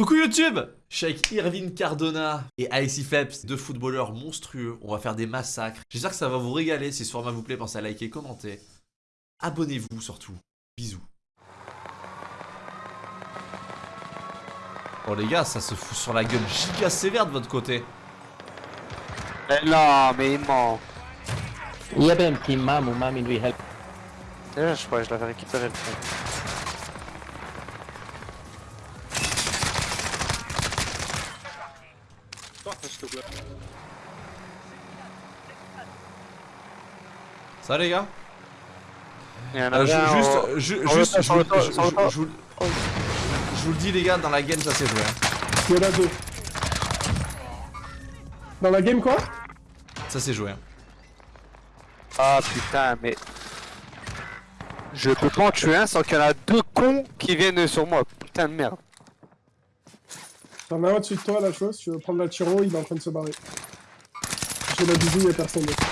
Coucou YouTube Je suis avec Irvine Cardona et Alexis Phelps, deux footballeurs monstrueux. On va faire des massacres. J'espère que ça va vous régaler. Si ce format vous plaît, pensez à liker, commenter. Abonnez-vous surtout. Bisous. Oh les gars, ça se fout sur la gueule giga sévère de votre côté. Mais non, mais il ment. Il y avait un petit mam ou mam, il lui help. Déjà, je crois que je l'avais récupéré le truc. Ça les gars Il y Euh, Juste, juste, je vous- le dis les gars, dans la game ça s'est joué. hein. Il y en a deux. Dans la game quoi Ça s'est joué. hein. Ah putain, mais. Je peux pas en tuer un sans qu'il y en a deux cons qui viennent sur moi. Putain de merde. T'en as un au-dessus de toi, la chose. Tu veux prendre la tiro, il est en train de se barrer. J'ai la bisou, y'a personne d'autre.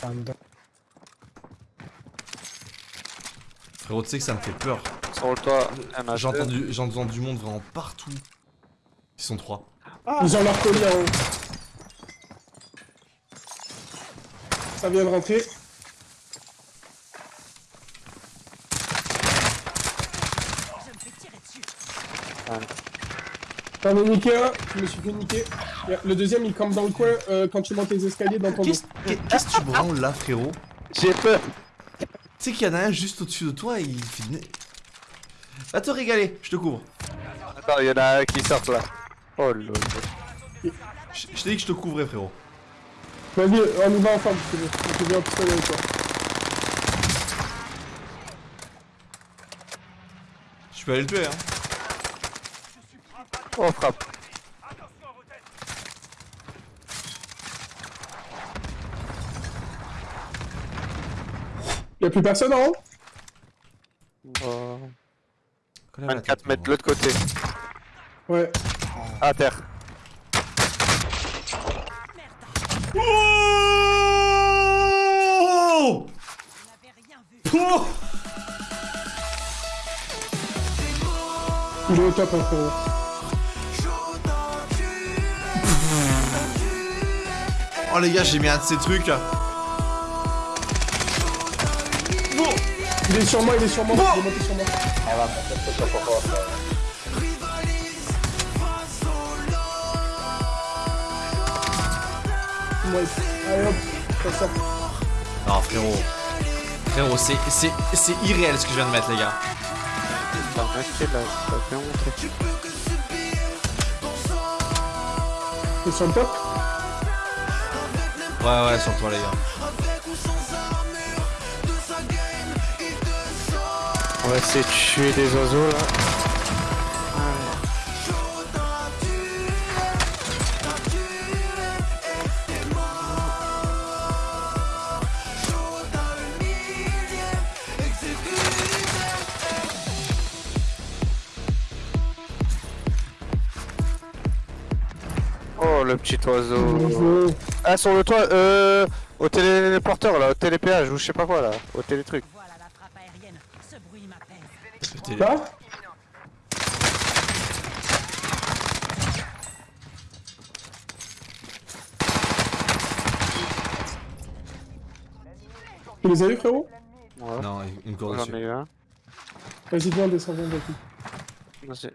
Panda. Frérot, tu sais que ça me fait peur. Sur le toit, entendu du monde vraiment partout. Ils sont trois. Ils ont leur colis en haut. Ça vient de rentrer. T'en as niqué un, je me suis fait niquer. Le deuxième il campe dans le coin euh, quand tu montes les escaliers dans ton dos. Qu'est-ce que tu branles là, frérot? J'ai peur. Tu sais qu'il y en a un juste au-dessus de toi et il fait... Va te régaler, je te couvre. Attends, il y en a un qui sort là. Oh lol. Je je t'ai dit que je te couvrais, frérot. Vas-y, on y va ensemble si tu veux. Je viens en pistolet avec toi. Je peux aller le tuer, hein. Oh frappe. Y'a plus personne en haut la 24 tête, mètres de frérot. l'autre côté. Ouais. À terre. Oh Oh Il est au top, hein, frérot. Oh les gars, j'ai mis un de ces trucs. Il est sur moi, il est sur moi. Il est monté sur moi. Ouais. Allez hop, ça sort. Non, frérot. Frérot, c'est c'est- c'est irréel ce que je viens de mettre, les gars. T'as là, ça fait monter. T'es sur le top Ouais, ouais, sur toi, les gars. On va essayer de tuer des oiseaux là. Oh le petit oiseau. Ah sur le toit, euh, au téléporteur là, au télépéage ou je sais pas quoi là, au télétruc. Voilà la frappe aérienne. Ce bruit m'appelle. C'était- Là Tu les as eu, frérot Ouais. Non, il me court J'en ai dessus. eu un. Vas-y, viens, descends, viens, vas-y. Vas-y.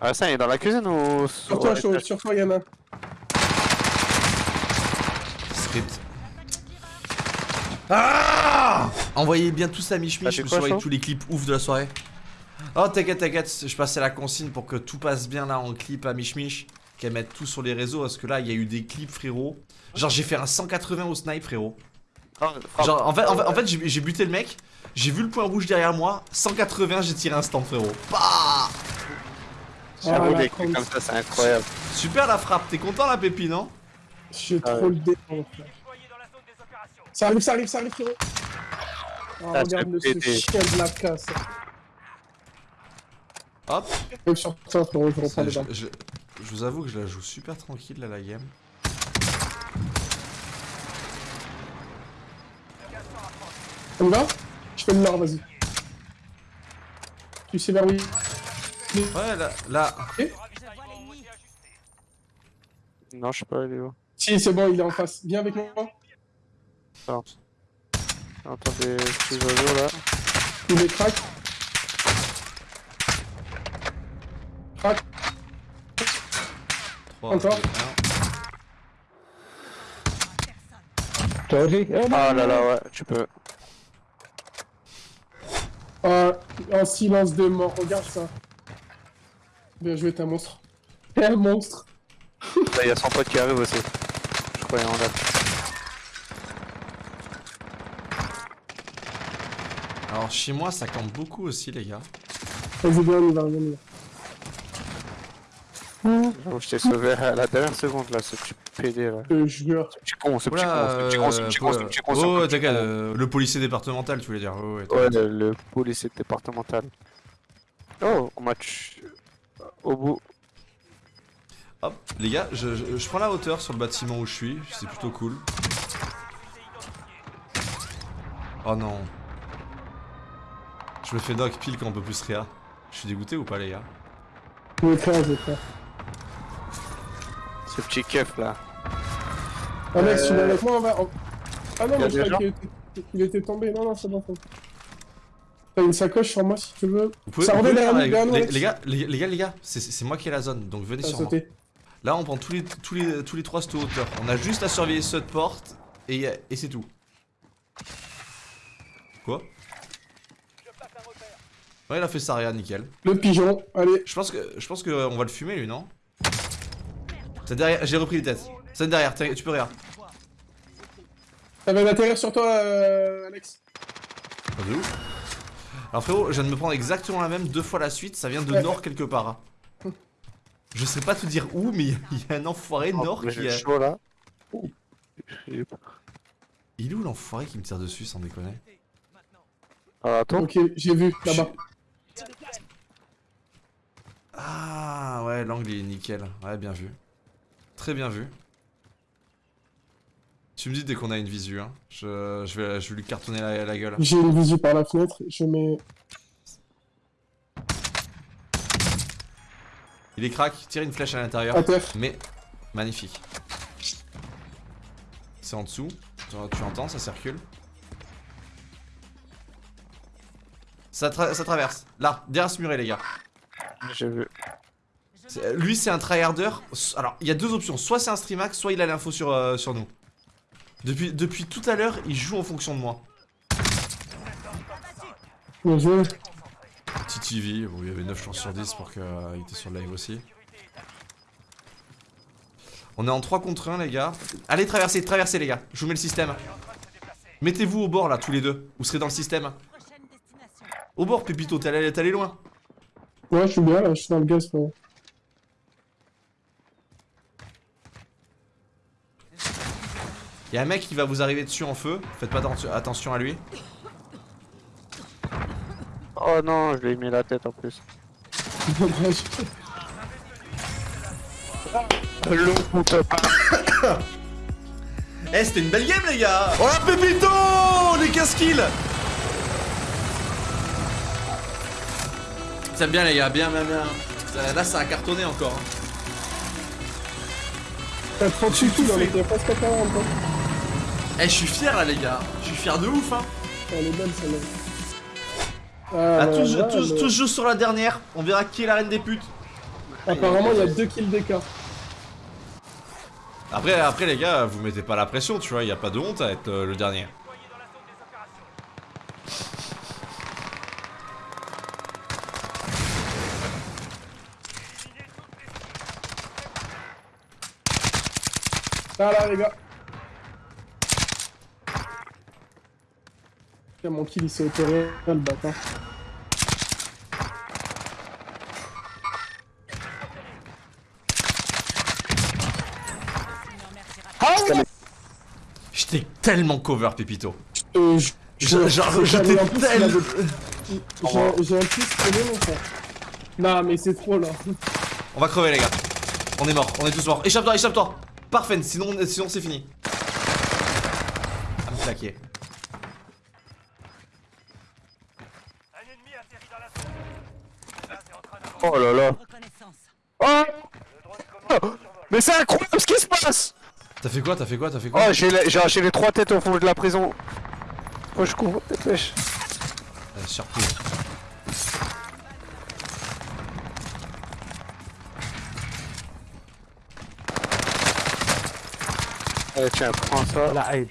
Ah ça il est dans la cuisine ou Sur toi, chaud, sur toi, y'en Ah Envoyez bien tout ça à Mich Ah, Mich, t'es je me souviens tous les clips ouf de la soirée. Oh, t'inquiète, t'inquiète, je passais la consigne pour que tout passe bien là en clip à Mich Mich. Qu'elle mette tout sur les réseaux parce que là, il y a eu des clips, frérot. Genre, j'ai fait un 180 au snipe, frérot. Genre, en fait, en fait, en fait, j'ai buté le mec, j'ai vu le point rouge derrière moi, 180, j'ai tiré un stand, frérot. Bah J'avoue Ah, la les clips con. comme ça c'est incroyable. Super la frappe, t'es content la pépi, non j'ai ah trop le démon, Ça arrive, ça arrive, ça arrive, frérot. Oh, regarde le ce chien de la casse. Hop. Je, vous avoue que je la joue super tranquille, là, la game. On va? Je fais le nord, vas-y. Tu sais vers où il Ouais, là, là. Non, je sais pas, elle est où? Si, c'est bon, il est en face. Viens avec moi. Attends. J'entends des petits oiseaux là. Il est crack. Crack. 3, Encore. 2, 1. Sorry. Oh, no. Ah là là, ouais, tu peux. Ah, en silence de mort, regarde ça. Bien joué, t'es un monstre. T'es un monstre. Là, il y a son pote qui arrive aussi. Alors, chez moi, ça campe beaucoup aussi, les gars. Vas-y, viens, on y va, viens, on y va. J'avoue, je t'ai sauvé à la dernière seconde là, ce petit PD là. Je te jure. Ce petit con, ce petit con, ce petit con, ce petit con, ce euh, oh, t'inquiète, euh, le policier départemental, tu voulais dire. Oh, ouais, le, le policier départemental. Oh, on m'a tué. Au bout. Hop, les gars, je, je- je prends la hauteur sur le bâtiment où je suis, c'est plutôt cool. Oh non. Je me fais knock pile quand on peut plus réa. Je suis dégoûté ou pas, les gars? Je vais faire, je vais faire. Ce petit keuf là. Alex, tu Euh, viens avec moi, on va. on- Ah non, mais je des croyais qu'il était... il était tombé. Non, non, c'est bon. T'as une sacoche sur moi si tu veux. Vous pouvez, Ça vous pouvez derrière derrière les, gars, les, les gars, les gars, c'est- moi qui ai la zone, donc venez sur moi. Là, on prend tous les, tous les, tous les trois cette hauteur. On a juste à surveiller cette porte et, et c'est tout. Quoi? Ouais, il a fait ça, rien, nickel. Le pigeon, allez. Je pense que, je pense que on va le fumer, lui, non? C'est derrière, j'ai repris les têtes. C'est derrière, tu peux rien. Ça va atterrir sur toi, euh, Alex. Pas de ouf. Alors frérot, je viens de me prendre exactement la même deux fois la suite, ça vient de Ouais. nord quelque part. Je sais pas te dire où, mais il y a- y, a un enfoiré Oh, nord qui chaud là. Il est où l'enfoiré qui me tire dessus sans déconner Ah, attends. Ok, j'ai vu, là-bas. Ah ouais, l'angle il est nickel. Ouais, bien vu. Très bien vu. Tu me dis dès qu'on a une visu, hein. Je, je, vais, je vais lui cartonner la, la gueule. J'ai une visu par la fenêtre. Je mets. Il est crack, tire une flèche à l'intérieur. Mais magnifique. C'est en dessous. Tu, entends, ça circule. Ça, tra- ça traverse. Là, derrière ce muret, les gars. J'ai vu. C'est- Lui, c'est un tryharder. Alors, il y a deux options. Soit c'est un streamax, soit il a l'info sur, euh, sur nous. Depuis, depuis tout à l'heure, il joue en fonction de moi. Bien joué. TTV, bon, il y avait 9 chances sur 10 pour qu'il était sur le live aussi. On est en 3 contre 1, les gars. Allez, traversez, traversez, les gars. Je vous mets le système. Mettez-vous au bord, là, tous les deux. Vous serez dans le système. Au bord, Pépito, t'es allé, allé loin. Ouais, je suis bien là, je suis dans le gaz, frérot. Il y a un mec qui va vous arriver dessus en feu. Faites pas atten- attention à lui. Oh non, je lui ai mis la tête en plus. Dommage. Le putain pas. Eh, c'était une belle game, les gars. Oh la Pépito Les 15 kills Ça bien, les gars. Bien, bien, bien. Là, ça a cartonné encore. hein. T'as 38 kills, on était presque à 40. Hein. Eh, je suis fier, là, les gars. Je suis fier de ouf, hein. Elle est belle celle-là. Ah, Ah, tous, ouais, tous, mais- tous jouent sur la dernière. On verra qui est la reine des putes. Apparemment, il y a 2 kills d'écart. Après, après les gars, vous mettez pas la pression, tu vois. Y a pas de honte à être euh, le dernier. Ah là, les gars. Tiens, mon kill il s'est opéré, le bâtard. J'étais tellement cover, Pépito. Euh, j'étais tellement. J'ai un plus connu mon frère. Non, mais c'est trop là. On va crever, les gars. On est mort, on est tous morts. Échappe-toi, échappe-toi. Parfait, sinon, sinon c'est fini. À me claquer. Oh là là. Oh. Mais c'est incroyable ce qui se passe. T'as fait quoi T'as fait quoi T'as fait quoi Oh j'ai arraché les trois têtes au fond de la prison. Oh je cours, dépêche euh, Surprise. Allez tiens, prends ça. Eh,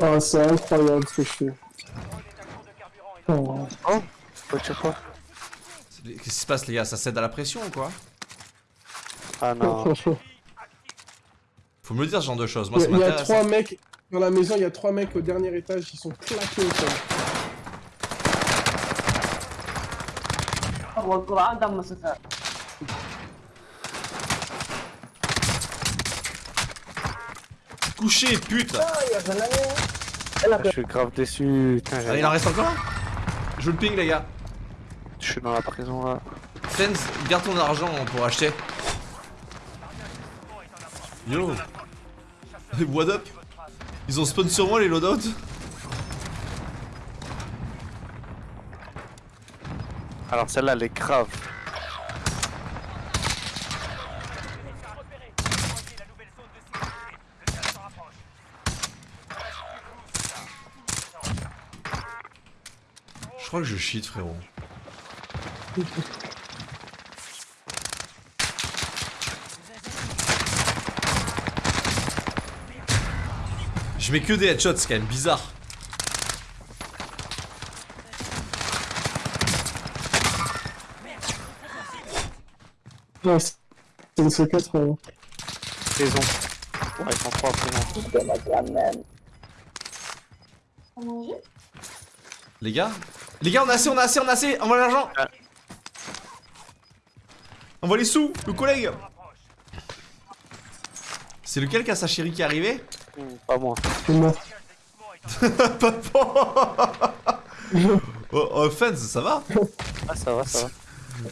oh, c'est incroyable ce que je. Oh, oh. tu quoi Qu'est-ce qui se passe les gars? Ça cède à la pression ou quoi? Ah non. Faut me le dire ce genre de choses. Moi, il y a trois hein. mecs dans la maison. Il y a trois mecs au dernier étage qui sont claqués au sol. Couché, pute Je suis grave déçu. Ah, il en reste encore Je le ping, les gars. Je suis dans la prison là. Fens, garde ton argent pour acheter. Yo What up? Ils ont spawn sur moi les loadouts? Alors celle-là, elle est grave. Je crois que je cheat frérot. Je mets que des headshots, c'est quand même bizarre. Ouais, c'est une C4. euh. Prison. Ouais, ils sont trois prison. Les gars? Les gars, on a assez, on a assez, on a assez Envoie l'argent Ah. Envoie les sous, le collègue C'est lequel qui a sa chérie qui est arrivé Hmm, pas moi. C'est mort. Papa Oh, oh Fens, ça va Ah, ça va, ça va.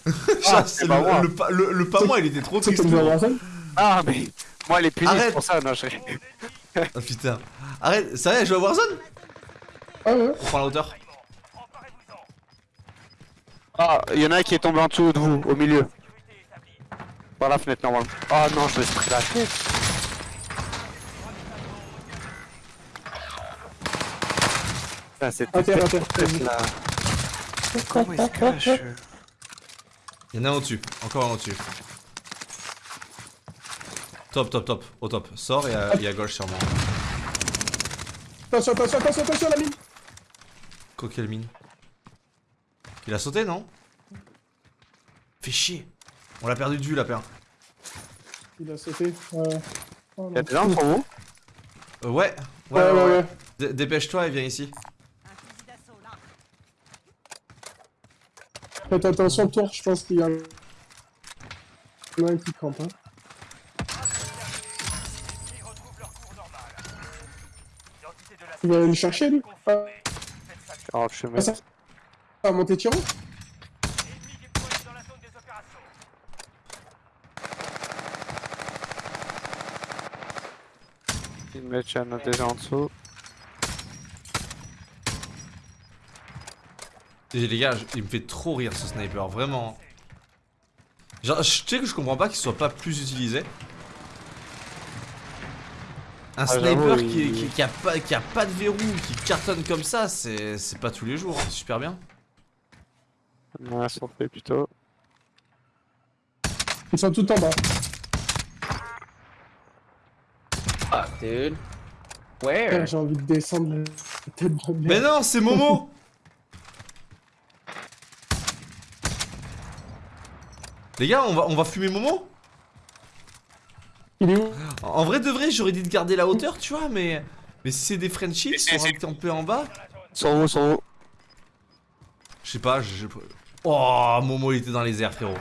C'est c'est pas le, moi. le pas- le- le pas moi, il était trop triste. Ah, mais moi, elle est c'est pour ça. Non, je... Ah putain. Arrête, ça va, elle joue à Warzone Ah ouais On prend la hauteur. Ah, il y en a un qui est tombé en dessous de vous, au milieu. Par la fenêtre, normalement. Ah non, je me suis pris la tête. Terre. là. Comment il se cache Il y en a un au-dessus, encore un au-dessus. Top, top, top, au top. Sors et à, et à gauche sûrement. Attention, attention, attention, attention, la mine Coquel mine. Il a sauté, non? Fait chier. On l'a perdu de vue, la paire. Il a sauté. Ouais. Oh, Y'a des pour vous Euh, ouais. Ouais, ouais, ouais. Dé- Dépêche-toi et viens ici. Faites attention, tour, je pense qu'il y a un... Il y en a un qui campe, hein. Il va aller le chercher, lui? Ah, je ah, ça... Va monter Tiro Il me il y en a déjà en dessous. Et les gars, il me fait trop rire ce sniper, vraiment. Genre, je tu sais que je comprends pas qu'il soit pas plus utilisé. Un Ah, sniper qui, il- qui, qui a pas, qui a pas de verrou, qui cartonne comme ça, c'est c'est pas tous les jours, c'est super bien. Ouais, ça fait plutôt. Ils sont tout en bas. Dude. Where? J'ai envie de descendre la tête de Mais non, c'est Momo Les gars, on va, on va fumer Momo? Il est où? En vrai de vrai, j'aurais dit de garder la hauteur, tu vois, mais... Mais si c'est des Frenchies qui sont campés en bas... Sur vous, sur vous. Je sais pas, je... Oh, Momo, il était dans les airs, frérot.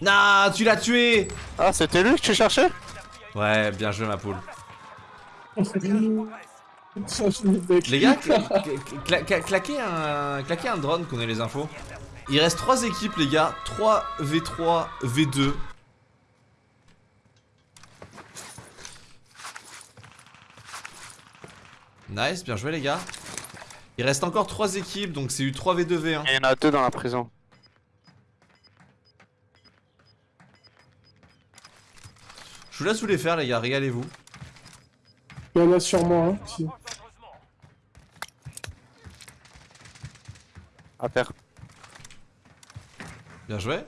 Nah, tu l'as tué Ah, c'était lui que tu cherchais? Ouais, bien joué, ma poule. Les gars, cla- cla- cla- claquez, un, claquez un drone qu'on ait les infos. Il reste 3 équipes, les gars. 3 V3, V2. Nice, bien joué, les gars. Il reste encore 3 équipes, donc c'est eu 3 V2, V1. Il y en a deux dans la prison. Vous laisse vous les faire, les gars, régalez-vous. Il y en a sur moi, hein. si. À terre. Bien joué.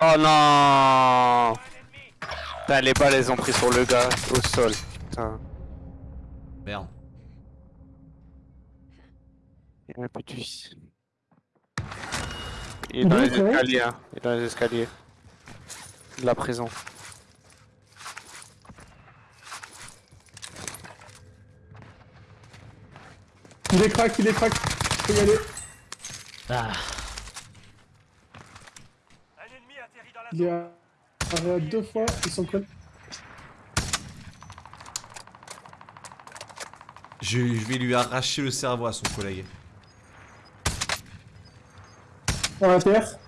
Oh non Putain, les balles, elles ont pris sur le gars, au sol. Putain. Merde. Il y a un. Il est dans les escaliers, hein. Il est dans les escaliers. De la prison. Il est crack, il est crack. Faut y aller. Ah, Il à... à deux fois, ils sont cols. Je, je vais lui arracher le cerveau à son collègue. À terre.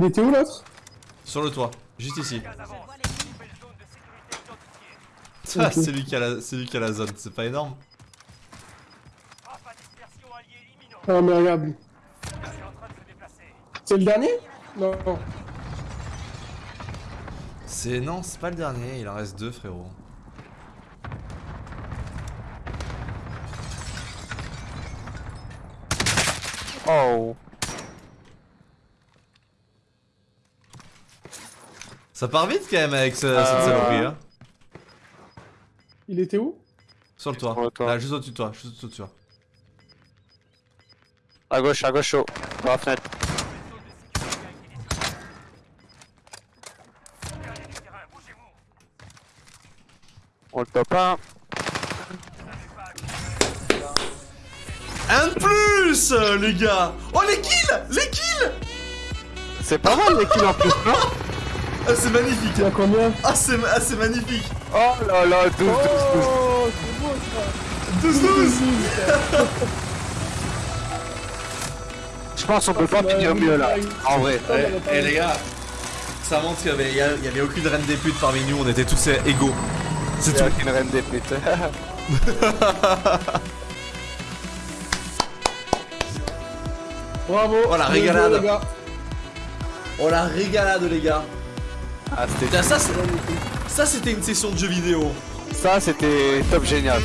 Il était où l'autre? Sur le toit, juste ici. Je vois l'ennemi. Ah, Ok. c'est lui qui a la, c'est lui qui a la zone, c'est pas énorme. Ah mais regarde. C'est le dernier? Non. C'est non, c'est pas le dernier, il en reste deux frérot. Oh Ça part vite quand même avec ce- Euh, cette saloperie hein. Il était où? Sur le toit. Sur le toit. Là, juste au-dessus de toi, juste au-dessus de toi. À gauche, à gauche, chaud. Dans la fenêtre. On le top 1. Un de plus, euh, les gars Oh, les kills Les kills C'est pas mal les kills en plus, non? Ah, c'est magnifique Il y a combien Ah, c'est ah, c'est magnifique Oh là là, 12, 12, 12. Oh, c'est beau ça 12-12 Je pense qu'on peut pas finir mieux là. En vrai. Eh eh, les gars, ça montre qu'il y avait, y aucune reine des putes parmi nous, on était tous euh, égaux. C'est tout. une reine des putes. Bravo Oh, la régalade. les gars. Oh la régalade les gars ah, c'était ça c'était une session de jeux vidéo Ça, c'était top génial.